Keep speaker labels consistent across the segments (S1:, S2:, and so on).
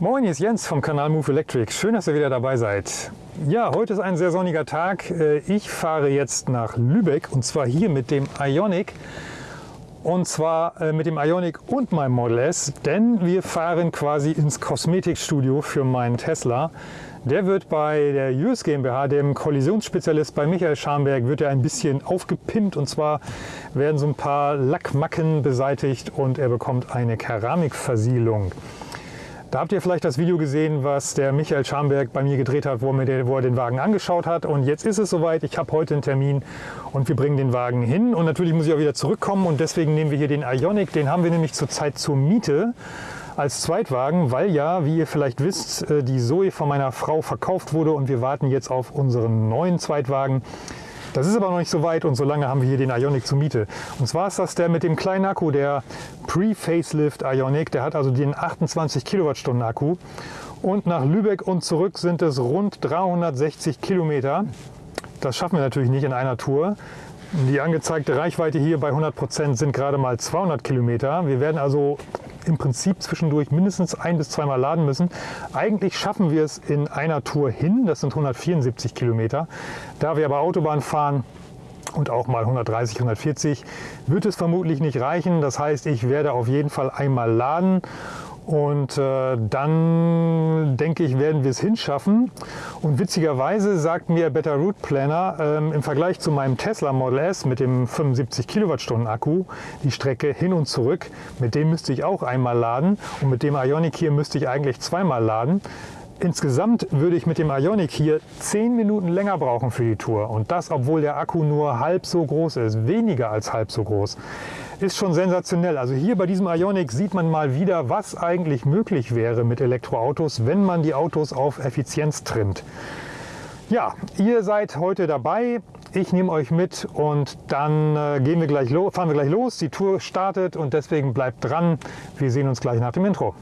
S1: Moin, hier ist Jens vom Kanal Move Electric. Schön, dass ihr wieder dabei seid. Ja, heute ist ein sehr sonniger Tag. Äh, ich fahre jetzt nach Lübeck und zwar hier mit dem Ionic. Und zwar äh, mit dem Ionic und meinem Model S, denn wir fahren quasi ins Kosmetikstudio für meinen Tesla. Der wird bei der US GmbH, dem Kollisionsspezialist bei Michael Scharnberg, wird er ein bisschen aufgepimpt und zwar werden so ein paar Lackmacken beseitigt und er bekommt eine Keramikversiegelung. Da habt ihr vielleicht das Video gesehen, was der Michael Schamberg bei mir gedreht hat, wo er, den, wo er den Wagen angeschaut hat. Und jetzt ist es soweit. Ich habe heute einen Termin und wir bringen den Wagen hin. Und natürlich muss ich auch wieder zurückkommen und deswegen nehmen wir hier den Ionic. Den haben wir nämlich zurzeit zur Miete als Zweitwagen, weil ja, wie ihr vielleicht wisst, äh, die Zoe von meiner Frau verkauft wurde und wir warten jetzt auf unseren neuen Zweitwagen. Das ist aber noch nicht so weit und so lange haben wir hier den Ionic zur Miete. Und zwar ist das der mit dem kleinen Akku, der Pre-Facelift Ionic. Der hat also den 28 Kilowattstunden Akku. Und nach Lübeck und zurück sind es rund 360 Kilometer. Das schaffen wir natürlich nicht in einer Tour. Die angezeigte Reichweite hier bei 100 Prozent sind gerade mal 200 Kilometer. Wir werden also im Prinzip zwischendurch mindestens ein bis zweimal laden müssen. Eigentlich schaffen wir es in einer Tour hin, das sind 174 Kilometer. Da wir aber Autobahn fahren, und auch mal 130, 140 wird es vermutlich nicht reichen. Das heißt, ich werde auf jeden Fall einmal laden und äh, dann denke ich, werden wir es hinschaffen. Und witzigerweise sagt mir Better Route Planner ähm, im Vergleich zu meinem Tesla Model S mit dem 75 Kilowattstunden Akku die Strecke hin und zurück, mit dem müsste ich auch einmal laden und mit dem Ionic hier müsste ich eigentlich zweimal laden. Insgesamt würde ich mit dem Ionic hier 10 Minuten länger brauchen für die Tour und das, obwohl der Akku nur halb so groß ist, weniger als halb so groß ist schon sensationell. Also hier bei diesem Ionic sieht man mal wieder, was eigentlich möglich wäre mit Elektroautos, wenn man die Autos auf Effizienz trimmt. Ja, ihr seid heute dabei. Ich nehme euch mit und dann äh, gehen wir gleich fahren wir gleich los. Die Tour startet und deswegen bleibt dran. Wir sehen uns gleich nach dem Intro.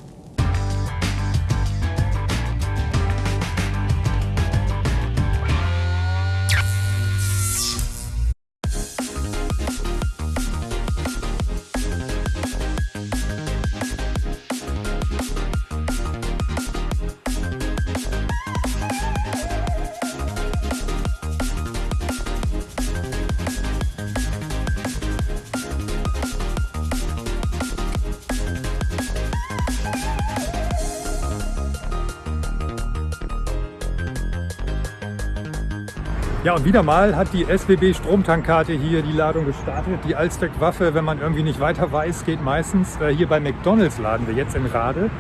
S1: Ja, und wieder mal hat die SBB Stromtankkarte hier die Ladung gestartet. Die Allzweckwaffe, wenn man irgendwie nicht weiter weiß, geht meistens. Äh, hier bei McDonalds laden wir jetzt in Rade.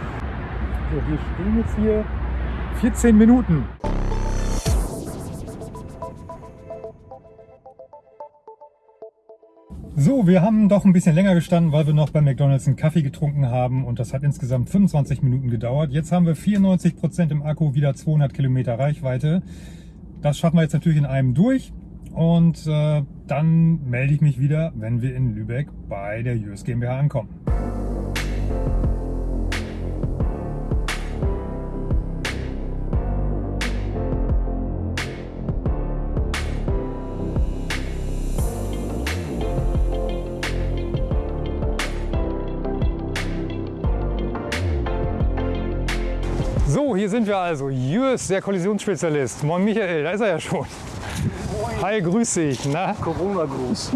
S1: So, wir stehen jetzt hier 14 Minuten. So, wir haben doch ein bisschen länger gestanden, weil wir noch bei McDonalds einen Kaffee getrunken haben und das hat insgesamt 25 Minuten gedauert. Jetzt haben wir 94 Prozent im Akku, wieder 200 Kilometer Reichweite. Das schaffen wir jetzt natürlich in einem durch und äh, dann melde ich mich wieder, wenn wir in Lübeck bei der US GmbH ankommen. So, hier sind wir also. Jürs, der Kollisionsspezialist. Moin Michael, da ist er ja schon. Moin. Hi, grüß dich. Na?
S2: Corona-Gruß.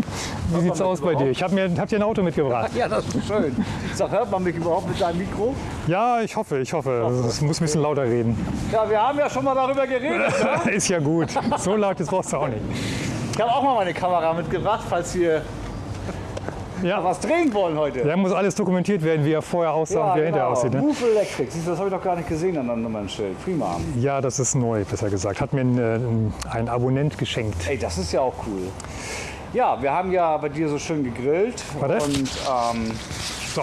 S1: Wie sieht's aus bei dir? Ich habe mir hab dir ein Auto mitgebracht.
S2: Ja, das ist schön. Sag, hört man mich überhaupt mit deinem Mikro?
S1: Ja, ich hoffe, ich hoffe. Also, es muss ein bisschen lauter reden.
S2: Ja, wir haben ja schon mal darüber geredet.
S1: Ne? ist ja gut. So laut das brauchst du auch nicht.
S2: Ich habe auch mal meine Kamera mitgebracht, falls ihr ja. was drehen wollen heute.
S1: Ja, muss alles dokumentiert werden, wie er vorher aussah ja, und wie er hinterher genau. aussieht. Ne?
S2: Move Electric, Siehst das habe ich doch gar nicht gesehen an einem Nummernschild. Prima.
S1: Ja, das ist neu, besser gesagt. Hat mir ein, äh, ein Abonnent geschenkt.
S2: Ey, das ist ja auch cool. Ja, wir haben ja bei dir so schön gegrillt.
S1: Warte.
S2: Und ähm, so.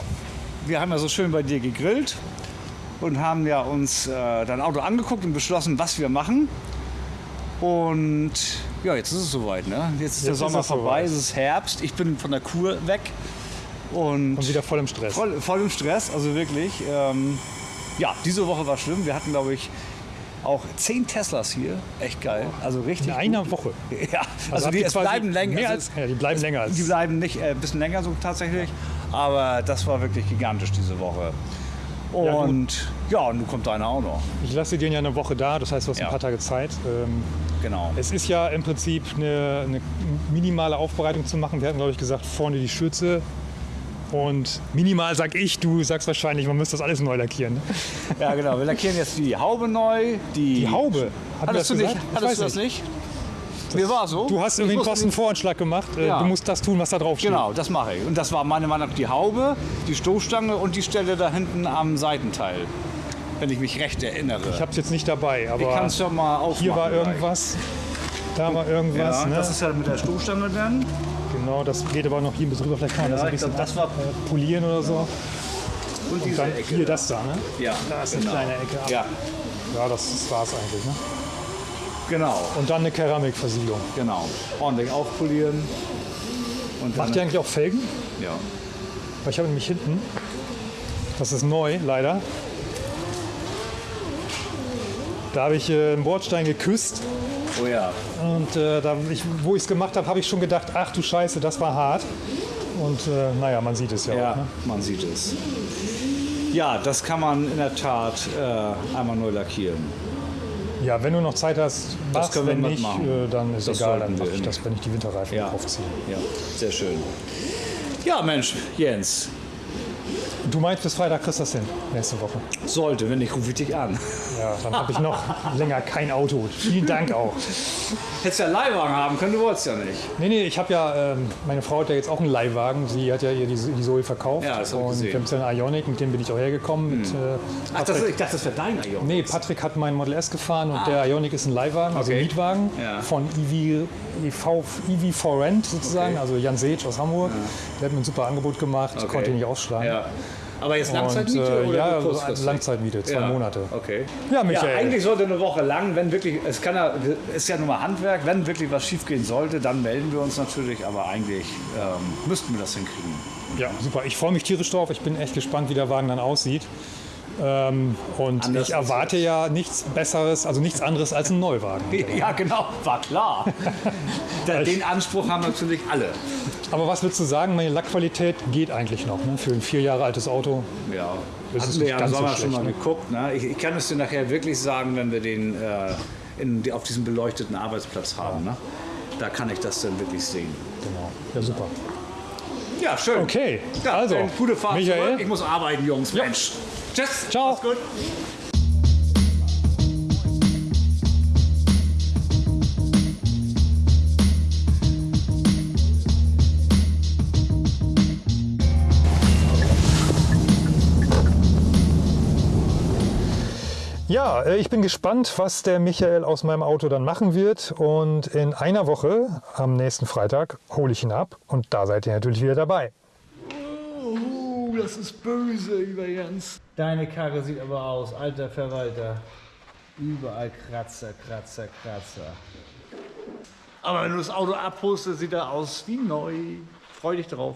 S2: wir haben ja so schön bei dir gegrillt und haben ja uns äh, dein Auto angeguckt und beschlossen, was wir machen. Und ja, jetzt ist es soweit. Ne? Jetzt ist jetzt der Sommer ist vorbei, es ist Herbst. Ich bin von der Kur weg. Und,
S1: und wieder voll im Stress.
S2: Voll, voll im Stress, also wirklich. Ähm, ja, diese Woche war schlimm. Wir hatten, glaube ich, auch zehn Teslas hier. Echt geil. Also richtig.
S1: In einer gut. Woche.
S2: Ja, also, also die bleiben länger.
S1: Mehr als, ja, die bleiben länger als.
S2: Die bleiben nicht äh, ein bisschen länger so tatsächlich. Aber das war wirklich gigantisch diese Woche. Und ja, und nun kommt deine auch noch.
S1: Ich lasse den ja eine Woche da, das heißt, du hast
S2: Ja.
S1: ein paar Tage Zeit. Ähm,
S2: Genau.
S1: Es ist ja im Prinzip eine, eine minimale Aufbereitung zu machen. Wir hatten, glaube ich, gesagt, vorne die Schürze. Und minimal sag ich, du sagst wahrscheinlich, man müsste das alles neu lackieren. ne?
S2: Ja, genau. Wir lackieren jetzt die Haube neu. Die,
S1: Die Haube? Hat
S2: Hattest du
S1: das
S2: nicht? Hattest du das nicht? Mir war so.
S1: Du hast
S2: Ich
S1: irgendwie einen Kostenvoranschlag gemacht. Äh,
S2: Ja.
S1: Du musst das tun, was da drauf steht.
S2: Genau, das mache ich. Und das war meiner Meinung nach die Haube, die Stoßstange und die Stelle da hinten am Seitenteil. Wenn ich mich recht erinnere.
S1: Ich habe es jetzt nicht dabei,
S2: Ich
S1: aber
S2: kann es schon mal aufmachen.
S1: hier war
S2: gleich.
S1: irgendwas, da war irgendwas.
S2: Ja,
S1: ne?
S2: Das ist ja mit der Stoßstange dann.
S1: genau, das geht aber noch hier bis drüber. Vielleicht kann man das
S2: Ja,
S1: ein
S2: ich
S1: bisschen
S2: das war-
S1: äh, polieren oder so.
S2: Und
S1: Und dann hier das da, ne?
S2: Ja,
S1: Da ist eine
S2: genau.
S1: kleine Ecke. ab.
S2: Ja,
S1: Ja, das, das war es eigentlich. Ne?
S2: Genau,
S1: Und dann eine Keramikversiegelung.
S2: genau. Ordentlich aufpolieren.
S1: Macht ihr eigentlich auch Felgen?
S2: ja.
S1: Weil ich habe nämlich hinten, das ist neu leider, da habe ich äh, einen Bordstein geküsst
S2: Oh ja.
S1: und äh, da ich, wo ich es gemacht habe, habe ich schon gedacht, ach du Scheiße, das war hart. Und äh, naja, man sieht es ja,
S2: Ja,
S1: auch. Ne?
S2: man sieht es. Ja, das kann man in der Tat äh, einmal neu lackieren.
S1: Ja, wenn du noch Zeit hast,
S2: Das können wir
S1: wenn nicht,
S2: mitmachen.
S1: äh, dann ist
S2: Das
S1: egal, dann mache ich das, wenn ich die Winterreifen
S2: Ja.
S1: draufziehe.
S2: Ja, sehr schön. Ja, Mensch, Jens,
S1: Du meinst, bis Freitag kriegst du das hin, nächste Woche.
S2: sollte, wenn nicht, rufe ich dich an.
S1: Ja, dann habe ich noch länger kein Auto. Vielen Dank auch.
S2: Hättest ja einen Leihwagen haben können, du wolltest ja nicht.
S1: Nee, nee, ich habe ja, ähm, meine Frau hat ja jetzt auch einen Leihwagen. Sie hat ja ihr die, die Zoe verkauft.
S2: Ja, das hab ich
S1: Und
S2: gesehen.
S1: wir haben jetzt einen Ionic, mit dem bin ich auch hergekommen. Mit, äh,
S2: Ach, das, ich dachte, das wäre dein Ion.
S1: nee, Patrick hat meinen Model S gefahren und der Ionic ist ein Leihwagen, also
S2: Ah. Okay.
S1: ein Mietwagen
S2: Ja.
S1: von EV, EV, EV for Rent sozusagen,
S2: Okay.
S1: also Jan Seetsch aus Hamburg. Der hat mir ein super Angebot gemacht,
S2: Okay.
S1: konnte ihn nicht ausschlagen.
S2: Ja. Aber jetzt
S1: Und,
S2: Langzeitmiete
S1: äh,
S2: oder
S1: ja, also
S2: kurzfristig?
S1: Langzeitmiete, zwei
S2: Ja,
S1: Monate.
S2: Okay.
S1: Ja, Michael.
S2: Ja, eigentlich sollte eine Woche lang, wenn wirklich, es kann ja, ist ja nur mal Handwerk, wenn wirklich was schief gehen sollte, dann melden wir uns natürlich, aber eigentlich ähm, müssten wir das hinkriegen.
S1: Ja, super. Ich freue mich tierisch drauf. Ich bin echt gespannt, wie der Wagen dann aussieht. Ähm, und
S2: Anders
S1: ich erwarte ja nichts Besseres, also nichts anderes als einen Neuwagen.
S2: Ja, genau, war klar. Den Anspruch haben natürlich alle.
S1: Aber was würdest du sagen, meine Lackqualität geht eigentlich noch ne? für ein vier Jahre altes Auto?
S2: Ja,
S1: Das ist
S2: wir ja im
S1: ganz so
S2: Sommer schon mal
S1: ne?
S2: geguckt. Ne? Ich, ich kann es dir nachher wirklich sagen, wenn wir den äh, in, auf diesem beleuchteten Arbeitsplatz haben. Ne? Da kann ich das dann wirklich sehen.
S1: Genau. Ja, super.
S2: Ja, schön.
S1: Okay,
S2: Ja,
S1: also,
S2: gute Fahrt
S1: Michael.
S2: zurück. Ich muss arbeiten, Jungs. Mensch. Tschüss.
S1: Ciao.
S2: Mach's gut.
S1: Ja, äh, ich bin gespannt, was der Michael aus meinem Auto dann machen wird. Und in einer Woche, am nächsten Freitag, hole ich ihn ab. Und da seid ihr natürlich wieder dabei.
S2: Das ist böse, lieber Jens. Deine Karre sieht aber aus, alter Verwalter. Überall Kratzer, Kratzer, Kratzer. Aber wenn du das Auto abholst, sieht er aus wie neu. Freu dich drauf.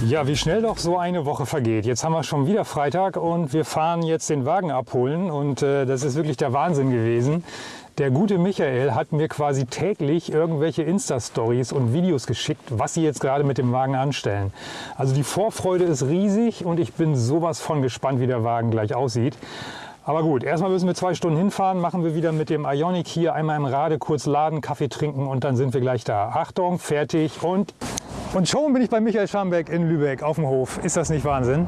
S1: Ja, wie schnell doch so eine Woche vergeht. Jetzt haben wir schon wieder Freitag und wir fahren jetzt den Wagen abholen und äh, das ist wirklich der Wahnsinn gewesen. Der gute Michael hat mir quasi täglich irgendwelche Insta-Stories und Videos geschickt, was sie jetzt gerade mit dem Wagen anstellen. Also die Vorfreude ist riesig und ich bin sowas von gespannt, wie der Wagen gleich aussieht. Aber gut, erstmal müssen wir zwei Stunden hinfahren, machen wir wieder mit dem Ionic hier einmal im Rade kurz laden, Kaffee trinken und dann sind wir gleich da. Achtung, fertig und und schon bin ich bei Michael Schambeck in Lübeck auf dem Hof. Ist das nicht Wahnsinn?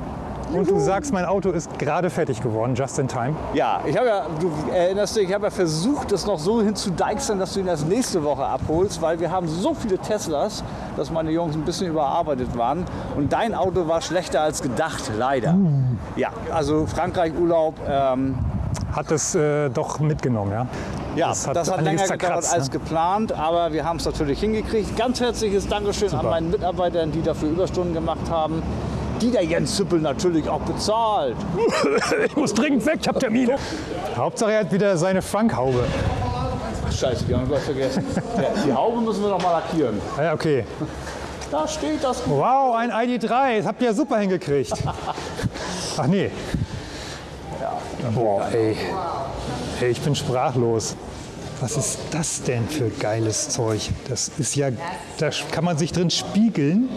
S1: Und du sagst, mein Auto ist gerade fertig geworden, just in time.
S2: Ja, ich habe ja, du erinnerst dich, ich habe ja versucht, das noch so hinzudeichseln, dass du ihn erst nächste Woche abholst, weil wir haben so viele Teslas, dass meine Jungs ein bisschen überarbeitet waren. Und dein Auto war schlechter als gedacht, leider. Ja, also Frankreich-Urlaub, ähm,
S1: Hat es äh, doch mitgenommen, ja?
S2: Ja, das hat,
S1: einiges
S2: länger gedauert
S1: zerkratzt,
S2: als
S1: ne?
S2: geplant, aber wir haben es natürlich hingekriegt. Ganz herzliches Dankeschön an
S1: Super.
S2: meinen Mitarbeitern, die dafür Überstunden gemacht haben. Die der Jens Zippel natürlich auch bezahlt.
S1: Ich muss dringend weg, ich habe Termine. Hauptsache er hat wieder seine Funkhaube.
S2: Ach scheiße, die haben wir vergessen. Ja, die Haube müssen wir noch mal lackieren.
S1: Ah Ja, okay.
S2: Da steht das.
S1: Wow, ein ID3. Das habt ihr ja super hingekriegt. Ach nee. Boah, ey. Ey, ich bin sprachlos. Was ist das denn für geiles Zeug? Das ist ja, da kann man sich drin spiegeln.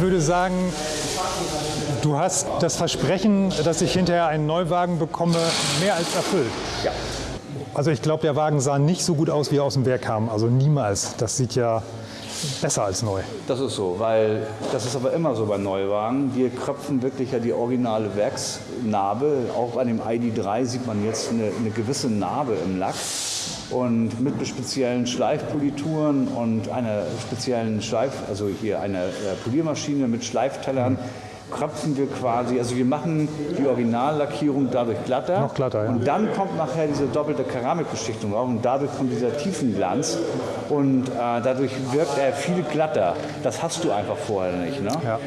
S1: Ich würde sagen, du hast das Versprechen, dass ich hinterher einen Neuwagen bekomme, mehr als erfüllt.
S2: Ja.
S1: Also ich glaube, der Wagen sah nicht so gut aus, wie er aus dem Werk kam. Also niemals. Das sieht ja besser als neu.
S2: Das ist so, weil das ist aber immer so bei Neuwagen. Wir kröpfen wirklich ja die originale Werksnarbe. Auch an dem ID3 sieht man jetzt eine, eine gewisse Narbe im Lack. Und mit speziellen Schleifpolituren und einer speziellen Schleif, also hier einer äh, Poliermaschine mit Schleiftellern, kröpfen wir quasi, also wir machen die Originallackierung dadurch glatter.
S1: Noch glatter, ja.
S2: Und dann kommt nachher diese doppelte Keramikbeschichtung drauf und dadurch kommt dieser Tiefenglanz und äh, dadurch wirkt er viel glatter. Das hast du einfach vorher nicht. Ne?
S1: Ja.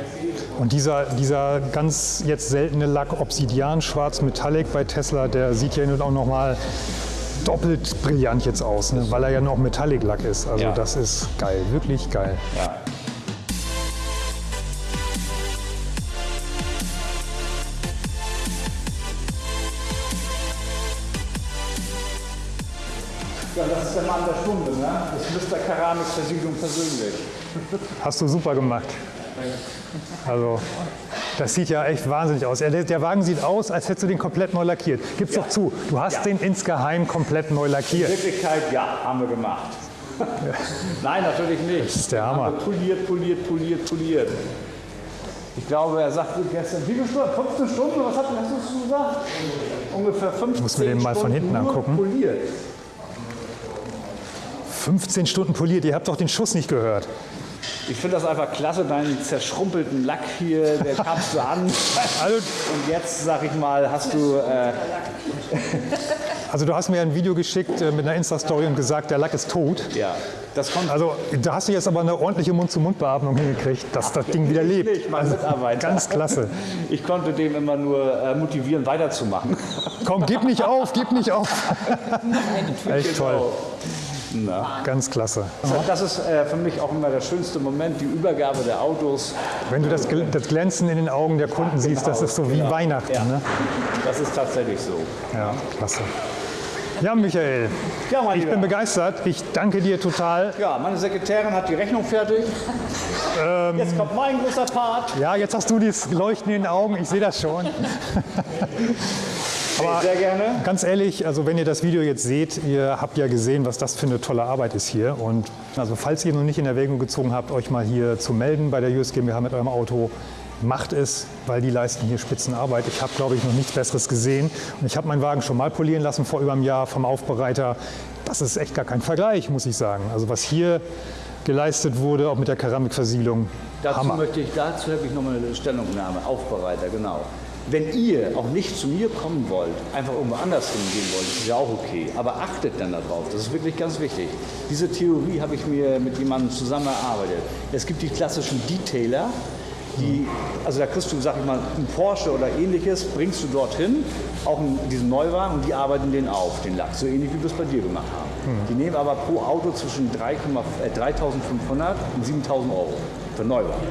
S1: Und dieser, dieser ganz jetzt seltene Lack Obsidian Schwarz Metallic bei Tesla, der sieht ja nun auch noch mal doppelt brillant jetzt aus, ne? weil er ja noch Metallic Lack ist. Also
S2: Ja.
S1: das ist geil, wirklich geil.
S2: Ja. Ja, das ist der Mann der Stunde, ne? Das ist Mr. Keramikversiegelung persönlich.
S1: Hast du super gemacht. Also, das sieht ja echt wahnsinnig aus. Der, Wagen sieht aus, als hättest du den komplett neu lackiert. Gib's doch zu, du hast
S2: Ja.
S1: den insgeheim komplett neu
S2: In
S1: lackiert.
S2: Wirklichkeit, ja, haben wir gemacht. Nein, natürlich nicht. Das
S1: ist der Hammer.
S2: Poliert, poliert, poliert, poliert. Ich glaube, er sagte gestern, wie viele Stunden? 15 Stunden? Was hat, hast du gesagt? Ungefähr 15
S1: muss mir den mal von
S2: Stunden
S1: hinten angucken.
S2: Poliert.
S1: 15 Stunden poliert, ihr habt doch den Schuss nicht gehört.
S2: Ich finde das einfach klasse, deinen zerschrumpelten Lack hier, der kamst du an. Und jetzt, sag ich mal, hast du. Äh,
S1: also du hast mir ein Video geschickt äh, mit einer Insta-Story und gesagt, der Lack ist tot.
S2: ja, das kommt.
S1: Also da hast du jetzt aber eine ordentliche Mund-zu-Mund-Beatmung hingekriegt, dass das Ding wieder lebt.
S2: Ich, mein
S1: Also, ganz klasse.
S2: Ich konnte dem immer nur äh, motivieren, weiterzumachen.
S1: Komm, gib nicht auf, gib nicht auf. Echt toll,
S2: Na.
S1: ganz klasse.
S2: Das ist äh, für mich auch immer der schönste Moment, die Übergabe der Autos.
S1: Wenn du das, Gl- das Glänzen in den Augen der Kunden siehst, das ist so wie Weihnachten.
S2: Ja.
S1: Ne?
S2: Das ist tatsächlich so.
S1: Ja, klasse. Ja, Michael,
S2: Ja, mein
S1: ich bin
S2: Lieber.
S1: begeistert. Ich danke dir total.
S2: Ja, meine Sekretärin hat die Rechnung fertig.
S1: Ähm.
S2: Jetzt kommt mein großer Part.
S1: Ja, jetzt hast du dieses Leuchten in den Augen, ich sehe das schon.
S2: Aber sehr gerne.
S1: Ganz ehrlich, also wenn ihr das Video jetzt seht, ihr habt ja gesehen, was das für eine tolle Arbeit ist hier. Und also falls ihr noch nicht in Erwägung gezogen habt, euch mal hier zu melden bei der US GmbH mit eurem Auto, macht es, weil die leisten hier Spitzenarbeit. Ich habe, glaube ich, noch nichts Besseres gesehen. Und ich habe meinen Wagen schon mal polieren lassen vor über einem Jahr vom Aufbereiter. Das ist echt gar kein Vergleich, muss ich sagen. Also was hier geleistet wurde, auch mit der Keramikversiegelung,
S2: Dazu
S1: Hammer.
S2: möchte ich, dazu habe ich nochmal eine Stellungnahme, Aufbereiter, genau. Wenn ihr auch nicht zu mir kommen wollt, einfach irgendwo anders hingehen wollt, ist ja auch okay. Aber achtet dann darauf, das ist wirklich ganz wichtig. Diese Theorie habe ich mir mit jemandem zusammen erarbeitet. Es gibt die klassischen Detailer, die, also da kriegst du, sag ich mal, einen Porsche oder ähnliches, bringst du dorthin, auch in diesen Neuwagen, und die arbeiten den auf, den Lack, so ähnlich wie wir es bei dir gemacht haben. Die nehmen aber pro Auto zwischen 3,5 äh, 3.500 und 7.000 Euro für Neuwagen.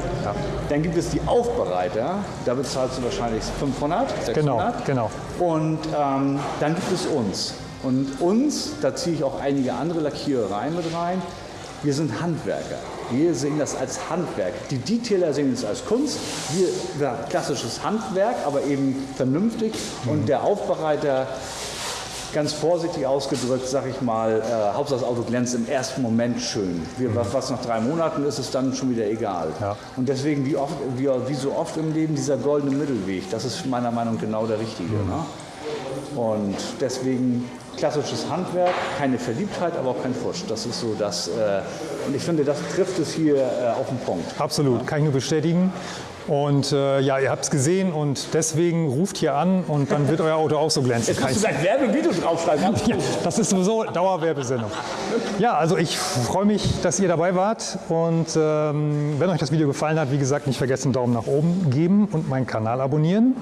S2: Dann gibt es die Aufbereiter, da bezahlst du wahrscheinlich 500, 600.
S1: Genau, genau.
S2: Und ähm, dann gibt es uns. Und uns, da ziehe ich auch einige andere Lackierereien mit rein, wir sind Handwerker. Wir sehen das als Handwerk. Die Detailer sehen es als Kunst. Wir, wir klassisches Handwerk, aber eben vernünftig. Und der Aufbereiter, ganz vorsichtig ausgedrückt, sag ich mal, äh, Hauptsache das Auto glänzt im ersten Moment schön. Wir, was, was nach drei Monaten ist, ist dann schon wieder egal.
S1: Ja.
S2: Und deswegen, wie, oft, wie, wie so oft im Leben, dieser goldene Mittelweg, das ist meiner Meinung nach genau der richtige. Ne? Und deswegen klassisches Handwerk, keine Verliebtheit, aber auch kein Fusch. Das ist so das. Äh, und ich finde, das trifft es hier äh, auf den Punkt.
S1: Absolut, kann ich nur bestätigen. Und äh, ja, ihr habt es gesehen und deswegen ruft hier an und dann wird euer Auto auch so glänzen.
S3: Jetzt musst du gleich Werbevideo draufschreiben.
S1: Ja, das ist sowieso Dauerwerbesendung. Ja, also ich freue mich, dass ihr dabei wart und ähm, wenn euch das Video gefallen hat, wie gesagt, nicht vergessen, Daumen nach oben geben und meinen Kanal abonnieren.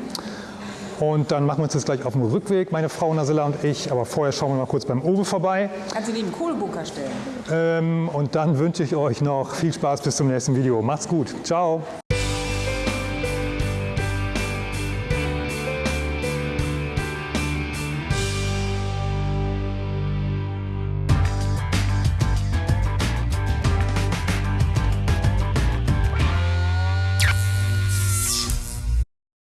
S1: Und dann machen wir uns jetzt gleich auf den Rückweg, meine Frau Nasilla und ich. Aber vorher schauen wir mal kurz beim Owe vorbei.
S4: Kannst du neben Kohlebunker stellen.
S1: Ähm, und dann wünsche ich euch noch viel Spaß bis zum nächsten Video. Macht's gut. Ciao.